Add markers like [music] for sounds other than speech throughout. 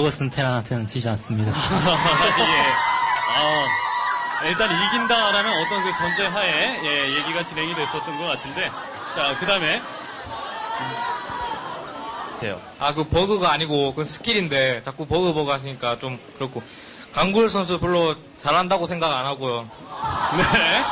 버그 쓴 테란한테는 지지 않습니다. [laughs] 예. 아, 일단 이긴다라는 어떤 그 전제 하에 예, 얘기가 진행이 됐었던 것 같은데 자 그 다음에 돼요. 아, 그 버그가 아니고 그 스킬인데 자꾸 버그 버그 하시니까 좀 그렇고 강구열 선수 별로 잘한다고 생각 안 하고요. 네.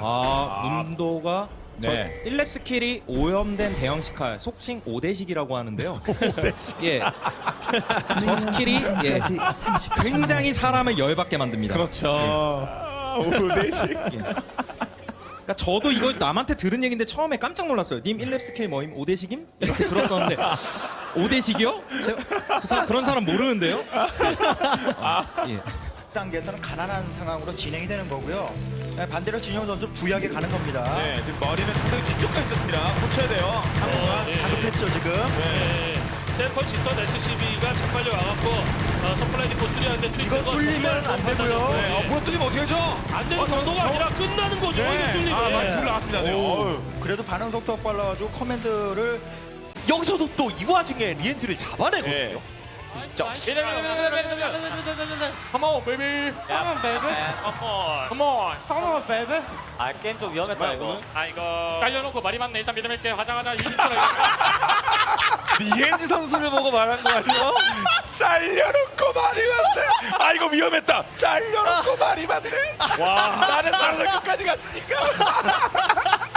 아, 문도가 네. 저 1렙 스킬이 오염된 대형 식칼, 속칭 5대식이라고 하는데요. [laughs] 5대식. 예. 저 스킬이 예, 굉장히 사람을 열받게 만듭니다. 그렇죠. 오대식. 그러니까 저도 이거 남한테 들은 얘기인데 처음에 깜짝 놀랐어요. 님 1렙 스킬 뭐임? 5대식임? 이렇게 들었었는데 5대식이요? 제가 그 사- 그런 사람 모르는데요? 아, 예. 단계에서는 가난한 상황으로 진행이 되는 거고요. 네, 반대로 진영 선수 부약에 가는 겁니다. 네, 지금 머리는 상당히 뒤쪽까지 떴습니다. 고쳐야 돼요. 한국은. 다급했죠 지금. 네. 세컨 짓던 SCB가 자빨려 와갖고 어, 서플라이 디포 수리하는데 이거 트위터가 뚫리면 안 되고요. 네, 어, 무너 뚫리면 어떻게 하죠? 안 되는 어, 저- 정도가 저- 아니라 끝나는 거죠. 이거 네. 뚫리면. 아, 맞, 둘 나왔습니다. 네. 어우. 그래도 반응 속도가 빨라가지고 커맨드를 여기서도 또 이 와중에 리엔트를 잡아내거든요. 네. 진짜. Come on, baby. Come on. 아, 게임 좀 위험했다, 이거. 아 이거 깔려놓고 말이 많네. 일단 믿음있게 화장하자. 이엔지 선수를 보고 말한 거 아니에요? 잘려놓고 말이 맞네. 아 이거 위험했다. 잘려놓고 말이 맞네. 와 나는 나는 끝까지 갔으니까.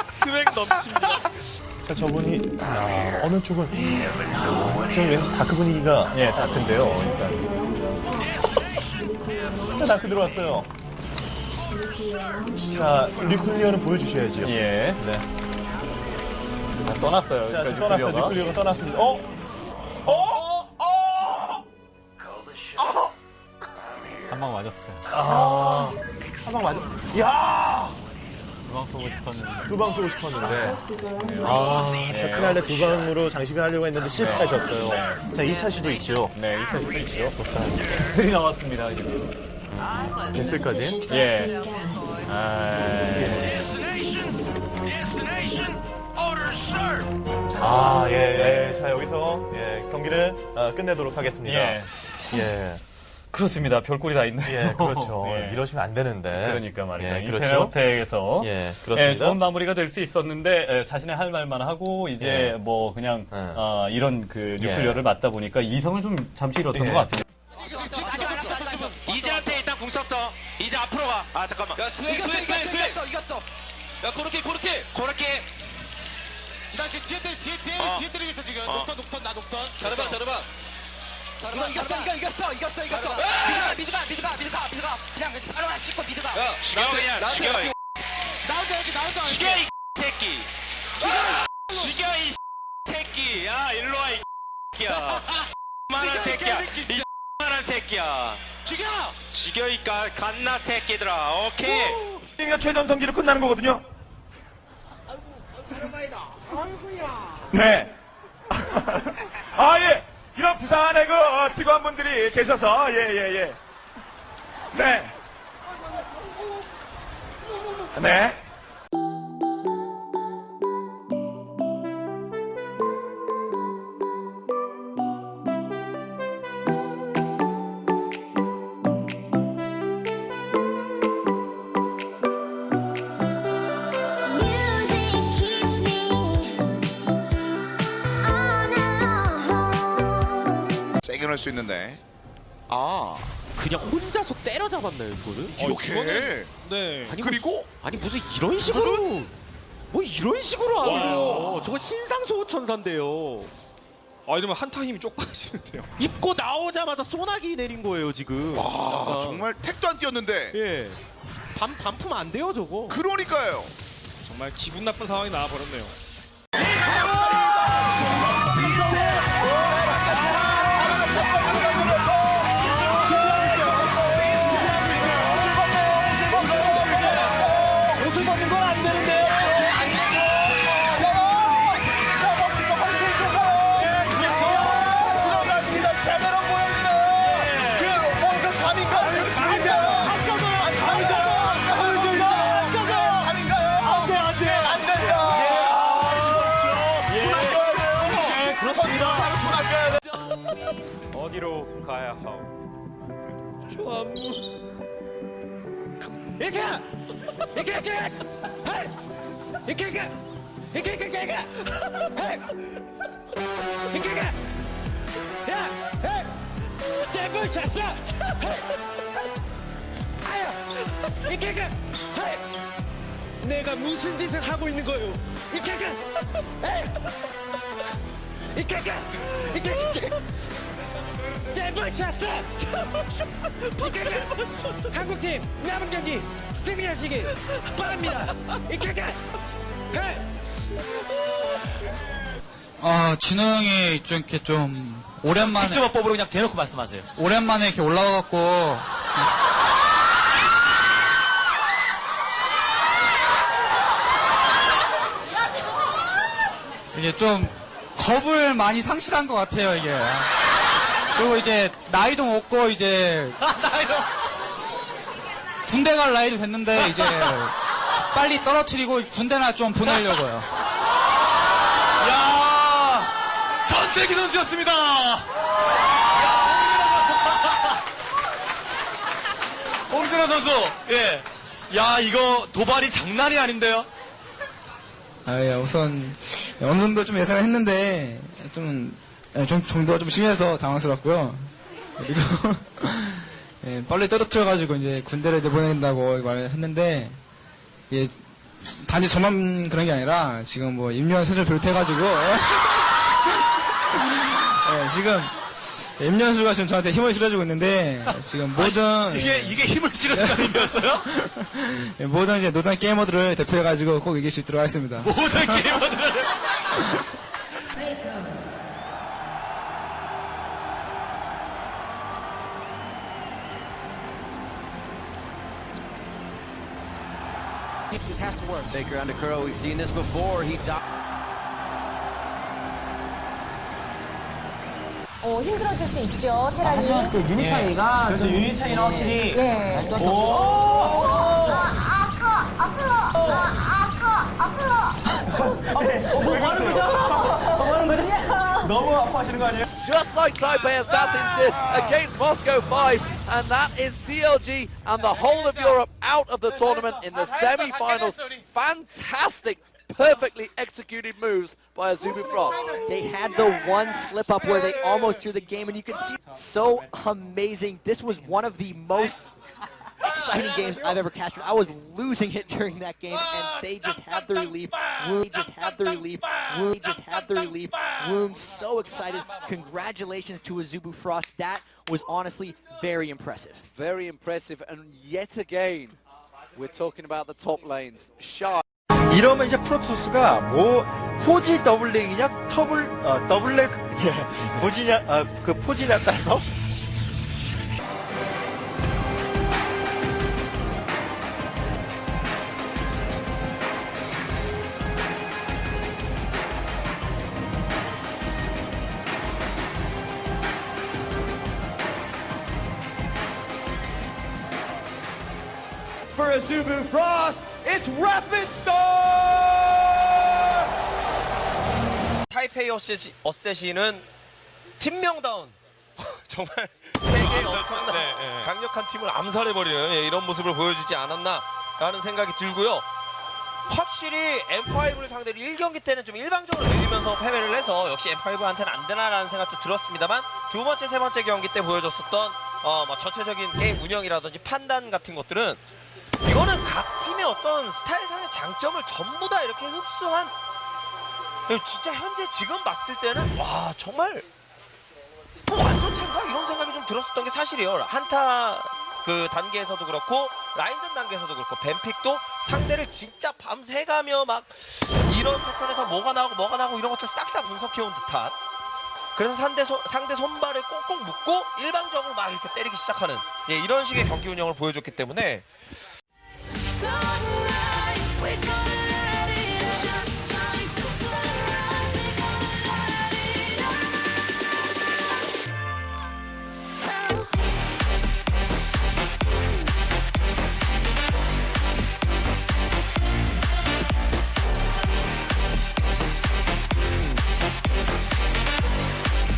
스웩 넘칩니다. 자, 저분이 야, 어느 쪽을 지금 왠지 다크 분위기가 예 다크인데요. 일단 자 다크 들어왔어요. 자 리클리어는 보여주셔야죠. 예. 네. 자, 떠났어요. 자 지금 떠났어요. 리클리어가 떠났습니다. 어? 어? 어? 한 방 맞았어요. 아, 한 방 맞아. 야, 두방 쏘고 싶었는데. 두방 쏘고 싶었는데. 아, 자 크날레 두 방으로 장식을 하려고 했는데 실패하셨어요. 자 2차 시도 있죠. 네, 2차 시도 있죠. 스리 나왔습니다, 지금. 벤슬까지. 예. 아, 아, 예, 예. 자, 여기서, 예, 경기를 어, 끝내도록 하겠습니다. 예. 예. 그렇습니다. 별꼴이 다 있네요. 예, 그렇죠. [laughs] 예. 이러시면 안 되는데. 그러니까 말이죠. 예, 인테리어텍에서 예, 예, 그렇습니다. 좋은 마무리가 될 수 있었는데 예, 자신의 할 말만 하고 이제 예. 뭐 그냥 예. 아, 이런 그 뉴클리어를 맞다 보니까 이성을 좀 잠시 잃었던 예. 것 같습니다. 이제한테 일단 궁 썼어. 이제 앞으로 가. 아, 잠깐만. 야, 그래, 이겼어, 그래, 이겼어, 그래. 이겼어, 이겼어. 야, 고렇게, 고렇게. 고렇게. 나 지금 뒤에 뒤에 때리, 어. 뒤에 때리고 있어 지금. 어. 녹턴, 녹턴, 나 녹턴. 잘해봐, 잘해봐. 이거 이겼어, 이거 이겼어, 이겼어, 이겼어. 미드가, 미드가, 미드가, 미드가, 미드가. 그냥 바로 안 찍고 미드가. 야, 죽여, 그냥. 죽여. 이나 혼자 여기, 나 혼자 여기. 죽여, 이 새끼. 죽여, 이 죽여, 이 새끼. 야, 일로 와, 이 새끼야. [laughs] 만한 새끼야. 이 만한 새끼야. 죽여! 죽여, 이 가- 갓나 새끼들아. 오케이. 이가 최전 경기로 끝나는 거거든요. 네. [laughs] 아 예. 이런 부산의 그 어, 직원분들이 계셔서 예예 예, 네. 네. 수 있는데 아 그냥 혼자서 때려잡았나요, 이거를? 이렇게 네. 아니, 그리고 아니, 무슨 이런 식으로. 뭐 이런 식으로 하네요. 저거 신상소천사인데요. 아, 이러면 한타 힘이 쪽 빠지는데요. [laughs] 입고 나오자마자 소나기 내린 거예요, 지금. 아 약간. 정말 택도 안 뛰었는데 예. 반, 반품 안 돼요, 저거. 그러니까요 정말 기분 나쁜 상황이 나와버렸네요. 선수가 손 아껴야 돼. 어디로 가야 하오? 이렇게! 이렇게, 이렇게! 헤이! 이렇게, 이렇게! 이렇게, 이렇게, 이렇게! 헤이! 이렇게, 이렇게! 야! 헤이! 잽을 찼어! 헤이! 아야! 이렇게, 이렇게! 헤이! 내가 무슨 짓을 하고 있는 거요? 이렇게, 이렇게! 헤 이! 이렇게, 이렇게! 이렇게, 이렇게! 잽을 찼어! 이렇게, 이렇게! 한국팀 남은 경기 승리하시길 바랍니다. 이렇게 헤이! 아, 진호 형이 좀 이렇게 좀 오랜만에 직접법으로 그냥 대놓고 말씀하세요. 오랜만에 이렇게 올라와갖고 이게 좀 겁을 많이 상실한 것 같아요 이게 그리고 이제 나이도 먹고 이제 군대 갈 나이도 됐는데 이제 빨리 떨어뜨리고 군대나 좀 보내려고요 야 전태기 선수였습니다. 홍진호 선수, 예. 야, 이거 도발이 장난이 아닌데요? 아, 예, 우선 어느 정도 좀 예상을 했는데 좀, 예, 좀 정도가 좀 심해서 당황스럽고요. 그리고 [laughs] 예, 빨리 떨어뜨려가지고 이제 군대를 내보낸다고 말을 했는데 예, 단지 저만 그런 게 아니라 지금 뭐 임요한 선수 비롯해가지고 예, [laughs] 예, 지금 임현수가 지금 저한테 힘을 실어주고 있는데 지금 모든 이게, 이게 힘 을 실어주는 의미였어요? 예, 모든 이제 노장 게이머들을 대표해가지고 꼭 이길 수 있도록 하겠습니다. 모든 게이머들을. This has to work. Baker under curl. We've seen this before. He 어, 힘들어질 수 있죠, 테란이. 유닛 차이가 그래서 유닛 차이는 확실히 예. 너무 아파하시는 거 아니에요? Just like Taipei Assassins did against Moscow 5, and that is CLG and the whole of Europe out of the tournament in the semi-finals. Fantastic, perfectly executed moves by Azubu Frost. They had the one slip up where they almost threw the game, and you can see so amazing. This was one of the most exciting games I've ever cast. I was losing it during that game, and they just had the relief. Wound just had the relief. Wound just had the relief. Wound so excited. Congratulations to Azubu Frost. That was honestly very impressive. Very impressive, and yet again, we're talking about the top lanes. Shy. 이러면 이제 프로토스가 뭐 포지 더블렉이냐 터블 어, 더블렉 예, 포지냐 어, 그 포지냐에 따라서 For Azubu Frost, it's Rapid Star! 페이 어셋이, 어셋이는 팀명다운 [laughs] 정말 세계의 엄청난 강력한 팀을 암살해버리는 예, 이런 모습을 보여주지 않았나라는 생각이 들고요. 확실히 M5를 상대로 1경기 때는 좀 일방적으로 밀리면서 패배를 해서 역시 M5한테는 안 되나라는 생각도 들었습니다만 두 번째, 세 번째 경기 때 보여줬었던 어, 뭐 전체적인 게임 운영이라든지 판단 같은 것들은 이거는 각 팀의 어떤 스타일상의 장점을 전부 다 이렇게 흡수한 진짜 현재 지금 봤을 때는 와 정말 뭐 완전 참가 이런 생각이 좀 들었었던 게 사실이에요. 한타 그 단계에서도 그렇고 라인전 단계에서도 그렇고 뱀픽도 상대를 진짜 밤새가며 막 이런 패턴에서 뭐가 나오고 뭐가 나오고 이런 것들 싹 다 분석해온 듯한 그래서 상대, 손- 상대 손발을 꼭꼭 묶고 일방적으로 막 이렇게 때리기 시작하는 예, 이런 식의 경기 운영을 보여줬기 때문에